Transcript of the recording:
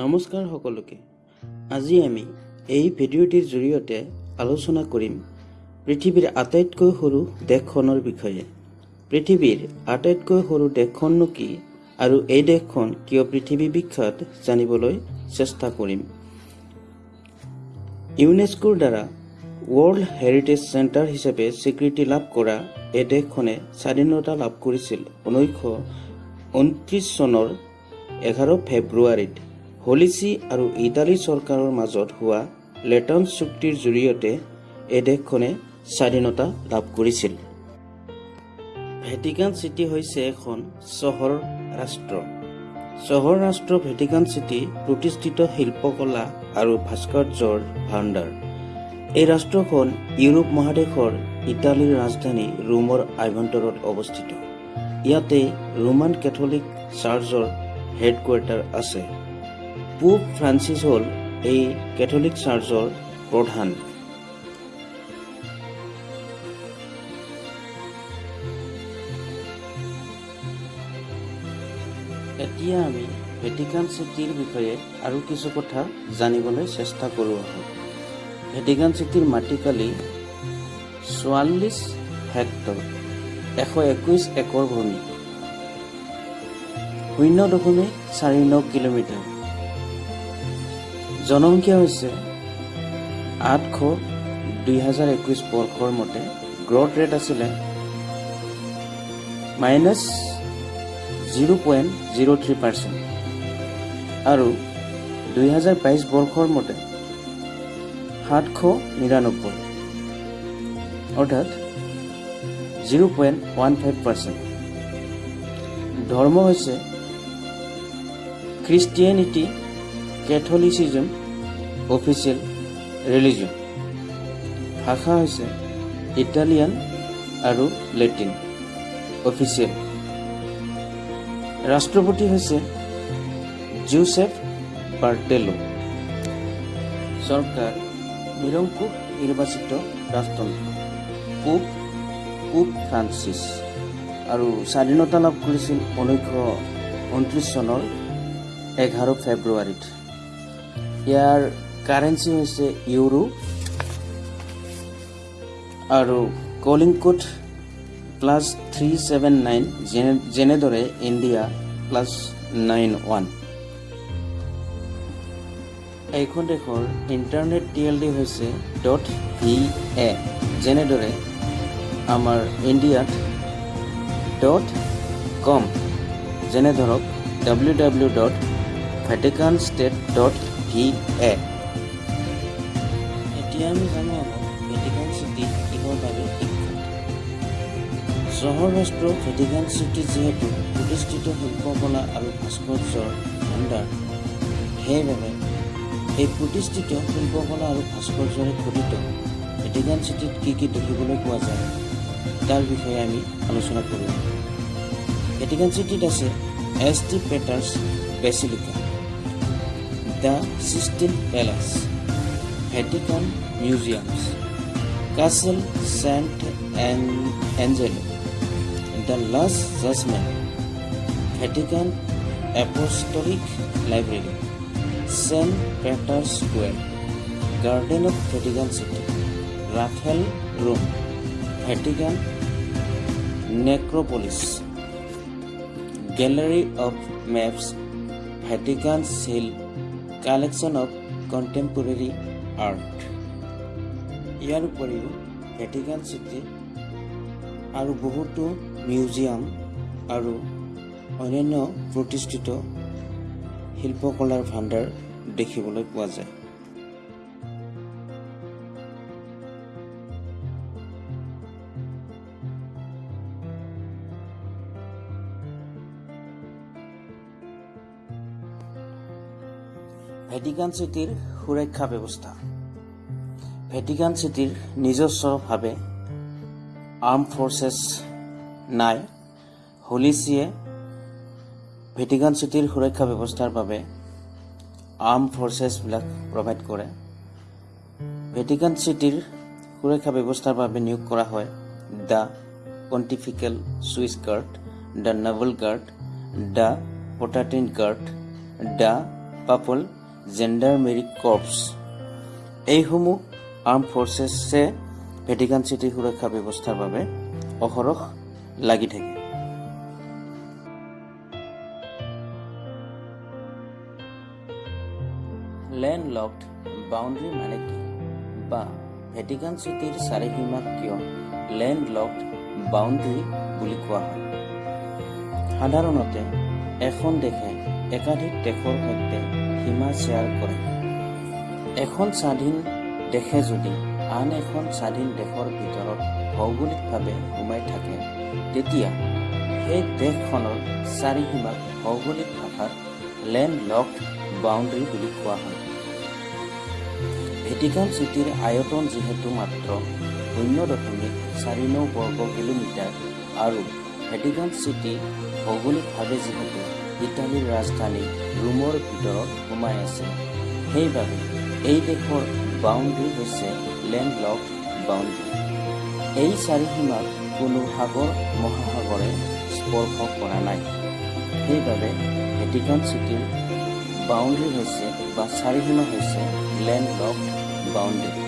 নমস্কাৰ সকলোকে। আজি আমি এই ভিডিঅ'টিৰ জৰিয়তে আলোচনা কৰিম পৃথিৱীৰ আটাইতকৈ সৰু দেশখনৰ বিষয়ে। পৃথিৱীৰ আটাইতকৈ সৰু দেশখননো কি আৰু এই দেশখন কিয় পৃথিৱী বিখ্যাত জানিবলৈ চেষ্টা কৰিম। ইউনেস্কোৰ দ্বাৰা ৱৰ্ল্ড হেৰিটেজ চেণ্টাৰ হিচাপে স্বীকৃতি লাভ কৰা এই দেশখনে স্বাধীনতা লাভ কৰিছিল ঊনৈছশ ঊনত্ৰিছ চনৰ এঘাৰ ফেব্ৰুৱাৰীত। হলিচি আৰু ইটালী চৰকাৰৰ মাজত হোৱা লেটন চুক্তিৰ জৰিয়তে এই দেশখনে স্বাধীনতা লাভ কৰিছিল। ভেটিকান চিটি হৈছে এখন চহৰ ৰাষ্ট্ৰ। চহৰ ৰাষ্ট্ৰ ভেটিকান চিটি প্ৰতিষ্ঠিত শিল্পকলা আৰু ভাস্কৰ্যৰ ভাণ্ডাৰ। এই ৰাষ্ট্ৰখন ইউৰোপ মহাদেশৰ ইটালীৰ ৰাজধানী ৰোমৰ আভ্যন্তৰত অৱস্থিত। ইয়াতে ৰোমান কেথলিক চাৰ্চৰ হেডকোৱাৰ্টাৰ আছে। পোপ ফ্ৰান্সিছ হ'ল এই কেথলিক চাৰ্চৰ প্ৰধান। এতিয়া আমি ভেটিকান চিটিৰ বিষয়ে আৰু কিছু কথা জানিবলৈ চেষ্টা কৰোঁ আহক ভেটিকান চিটিৰ মাটিকালি চৌৱাল্লিছ হেক্টৰ এশ একৈছ একৰ ভূমি শূন্য দশমিক চাৰি ন কিলোমিটাৰ। জনসংখ্যা হৈছে আঠশ দুই হাজাৰ একৈছ বৰ্ষৰ মতে গ্ৰথ ৰেট আছিলে minus zero' point zero' three percent আৰু দুই হাজাৰ বাইছ বৰ্ষৰ মতে সাতশ নিৰান্নব্বৈ। অৰ্থাৎ zero' point one five percent ধৰ্ম হৈছে খ্ৰীষ্টিয়ানিটি কেথলিচিজম অফিচিয়েল ৰিলিজন ভাষা হৈছে ইটালিয়ান আৰু লেটিন অফিচিয়েল ৰাষ্ট্ৰপতি হৈছে জোচেফ বাৰ্টেলো। চৰকাৰ নিৰংকুশ নিৰ্বাচিত ৰাজতন্ত্ৰ পোপ পোপ ফ্ৰান্সিছ। আৰু স্বাধীনতা লাভ কৰিছিল ঊনৈছশ ঊনত্ৰিছ চনৰ এঘাৰ ফেব্ৰুৱাৰীত। ইয়াৰ কাৰেঞ্চি হৈছে ইউৰো আৰু calling code plus three seven nine যেনে যেনেদৰে ইণ্ডিয়া প্লাছ নাইন ওৱান এইখন দেশৰ ইণ্টাৰনেট টি এল ডি হৈছে ডট ভি এ যেনেদৰে আমাৰ ইণ্ডিয়াত ডট কম যেনে ধৰক W W dot Vatican state dot V A. এতিয়া আমি জানো ভেটিকান চিটি কিহৰ বাবে চহৰ ৰাষ্ট্ৰ ভেটিকান চিটি যিহেতু প্ৰতিষ্ঠিত শিল্পকলা আৰু ভাস্কৰ্যৰ ভাণ্ডাৰ। সেইবাবে এই প্ৰতিষ্ঠিত শিল্পকলা আৰু ভাস্কৰ্যৰে খোদিত ভেটিকান চিটিত কি কি দেখিবলৈ পোৱা যায় তাৰ বিষয়ে আমি আলোচনা কৰোঁ। ভেটিকান চিটিত আছে S T Peter's basilica the Sistine palace Vatican museums castle saint Angelo the last judgement Vatican apostolic library saint Peter square garden of Vatican city Raphael room Vatican necropolis gallery of maps Vatican chill collection of contemporary art ইয়াৰ উপৰিও Vatican city আৰু বহুতো museum আৰু অন্যান্য প্ৰতিষ্ঠিত শিল্পকলাৰ ভাণ্ডাৰ দেখিবলৈ পোৱা যায়। ভেটিকান চিটিৰ সুৰক্ষা ব্যৱস্থা। ভেটিকান চিটিৰ নিজস্বভাৱে আৰ্ম ফৰ্চেছ নাই। হলিচিয়ে ভেটিকান চিটিৰ সুৰক্ষা ব্যৱস্থাৰ বাবে আৰ্ম ফৰ্চেছবিলাক প্ৰভাইড কৰে। ভেটিকান চিটিৰ সুৰক্ষা ব্যৱস্থাৰ বাবে নিয়োগ কৰা হয় the pontifical Swiss guard the naval guard the Palatine guard the papal gendarmerie corps এইসমূহ আৰ্ম ফৰ্চেছে ভেটিকান চিটিৰ সুৰক্ষা ব্যৱস্থাৰ বাবে অহৰহ লাগি থাকে। লেণ্ড লকড বাউণ্ডৰী মানে কি বা ভেটিকান চিটিৰ চাৰিসীমাক কিয় লেণ্ড লকড বাউণ্ডৰী বুলি কোৱা হয়? সাধাৰণতে এখন দেশে একাধিক দেশৰ সৈতে সীমা শ্বেয়াৰ কৰে। এখন স্বাধীন দেশে যদি আন এখন স্বাধীন দেশৰ ভিতৰত ভৌগোলিকভাৱে সোমাই থাকে তেতিয়া সেই দেশখনৰ চাৰিসীমাক ভৌগোলিক ভাষাত লেণ্ড লকড বাউণ্ডৰী বুলি কোৱা হয়। ভেটিকান চিটিৰ আয়তন যিহেতু মাত্ৰ শূন্য দশমিক চাৰি ন বৰ্গ কিলোমিটাৰ আৰু ভেটিকান চিটি ভৌগোলিকভাৱে যিহেতু ইটালীৰ ৰাজধানী ৰোমৰ ভিতৰত সোমাই আছে। সেইবাবে এই দেশৰ বাউণ্ডৰী হৈছে লেণ্ড লক বাউণ্ডৰী এই চাৰিসীমাক কোনো সাগৰ মহাসাগৰে স্পৰ্শ কৰা নাই। সেইবাবে ভেটিকান চিটিৰ বাউণ্ডৰী হৈছে বা চাৰিসীমা হৈছে লেণ্ড লক বাউণ্ডৰী